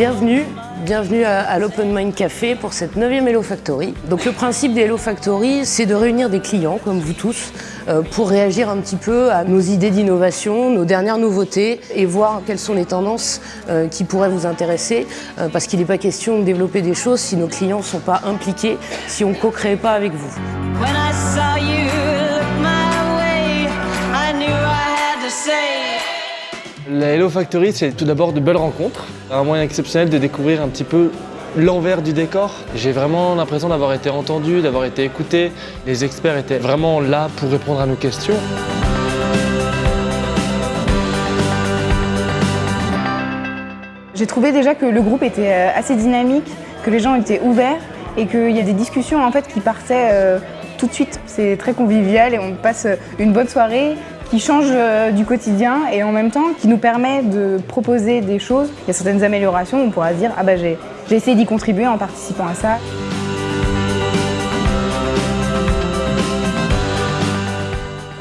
Bienvenue, bienvenue à, à l'Open Mind Café pour cette 9e Hello Factory. Donc le principe des Hello Factory, c'est de réunir des clients comme vous tous euh, pour réagir un petit peu à nos idées d'innovation, nos dernières nouveautés et voir quelles sont les tendances euh, qui pourraient vous intéresser euh, parce qu'il n'est pas question de développer des choses si nos clients ne sont pas impliqués, si on ne co-crée pas avec vous. When I saw you La Hello Factory, c'est tout d'abord de belles rencontres, un moyen exceptionnel de découvrir un petit peu l'envers du décor. J'ai vraiment l'impression d'avoir été entendu, d'avoir été écouté. Les experts étaient vraiment là pour répondre à nos questions. J'ai trouvé déjà que le groupe était euh, assez dynamique, que les gens étaient ouverts et qu'il y a des discussions en fait qui partaient euh, tout de suite. C'est très convivial et on passe euh, une bonne soirée qui change euh, du quotidien et en même temps qui nous permet de proposer des choses. Il y a certaines améliorations on pourra dire ah bah j'ai essayé d'y contribuer en participant à ça.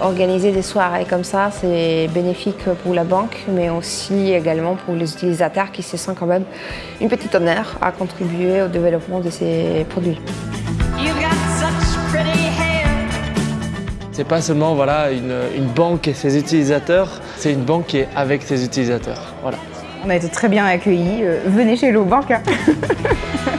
Organiser des soirées comme ça, c'est bénéfique pour la banque, mais aussi également pour les utilisateurs qui se sentent quand même une petite honneur à contribuer au développement de ces produits. C'est pas seulement voilà, une, une banque et ses utilisateurs, c'est une banque qui est avec ses utilisateurs. Voilà. On a été très bien accueillis. Euh, venez chez Hello Bank. hein.